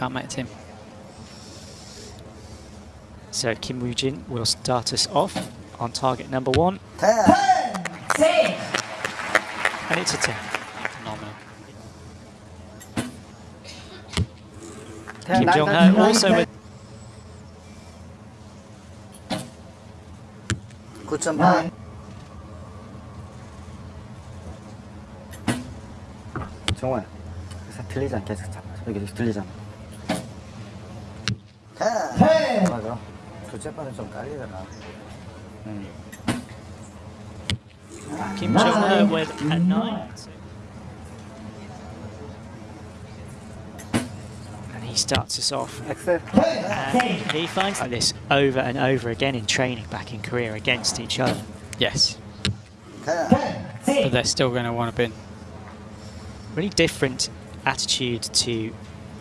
can't make the team. So Kim Woo-jin will start us off on target number one. Ten. And it's a 10. Phenomenal. Kim Jong-ho also with 9.8. 정호야 그래서 들리지 않게 계속 잡아 여기 계속 들리잖아 맞아. 좀 응. Kim Jong-ho with. And he starts us off. And he finds like this over and over again in training back in Korea against each other. Yes. But they're still going to want to bin. Really different attitude to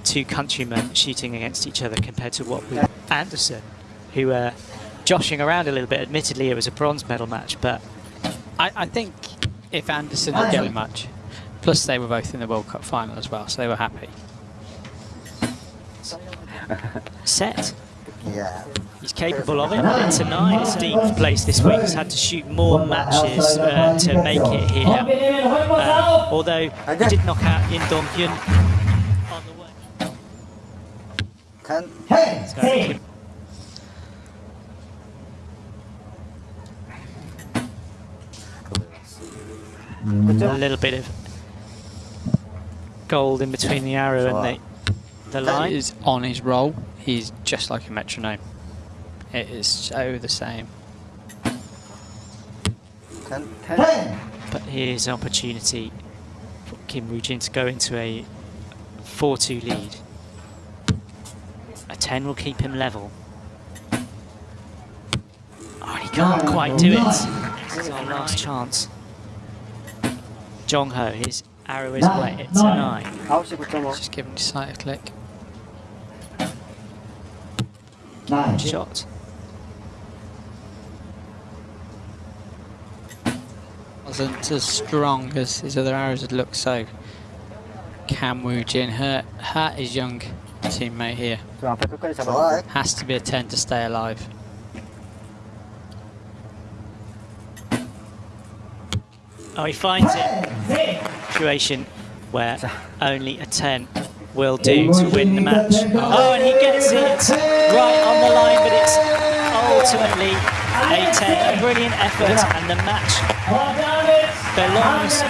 two countrymen shooting against each other compared to what we Anderson, who were joshing around a little bit. Admittedly, it was a bronze medal match, but I, I think if Anderson didn't much, plus they were both in the World Cup final as well, so they were happy. set. Yeah. He's capable of it. It's a nine. Deep place this week. He's had to shoot more matches uh, to make it here. Uh, although he did knock out Im Dong Hyun 10. Hey! Hey! A little bit of gold in between the arrow and the, the line. is on his roll. He's just like a metronome. It is so the same. Ten, ten. But here's an opportunity for Kim Woo-jin to go into a 4-2 lead. A 10 will keep him level. Oh, he can't quite do it. This is our last chance. Jong Ho, his arrow is wet. It's a 9. Just give him the sight a click. Nine. Shot. Wasn't as strong as his other arrows had looked, so Kim Woo-jin hurt, hurt his young teammate here. Has to be a 10 to stay alive. Oh, he finds it. Situation where only a 10 will do to win the match. Oh, and he gets it right on the line, but it's ultimately a 10. A brilliant effort, and the match belongs